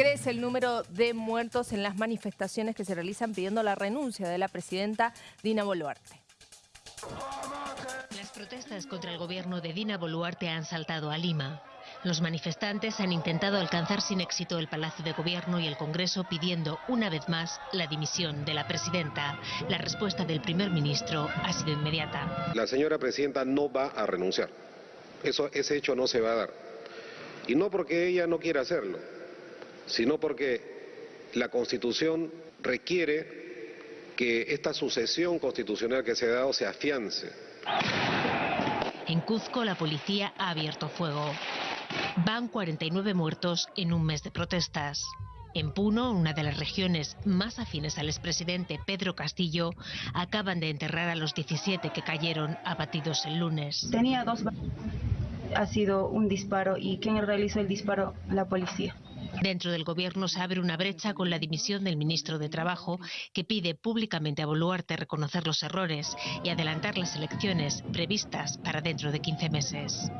Crece el número de muertos en las manifestaciones que se realizan pidiendo la renuncia de la presidenta Dina Boluarte. Las protestas contra el gobierno de Dina Boluarte han saltado a Lima. Los manifestantes han intentado alcanzar sin éxito el Palacio de Gobierno y el Congreso pidiendo una vez más la dimisión de la presidenta. La respuesta del primer ministro ha sido inmediata. La señora presidenta no va a renunciar. Eso, ese hecho no se va a dar. Y no porque ella no quiera hacerlo, sino porque la Constitución requiere que esta sucesión constitucional que se ha dado se afiance. En Cuzco la policía ha abierto fuego. Van 49 muertos en un mes de protestas. En Puno, una de las regiones más afines al expresidente Pedro Castillo, acaban de enterrar a los 17 que cayeron abatidos el lunes. Tenía dos. Ha sido un disparo y quien realizó el disparo, la policía. Dentro del gobierno se abre una brecha con la dimisión del ministro de Trabajo, que pide públicamente a Boluarte reconocer los errores y adelantar las elecciones previstas para dentro de 15 meses.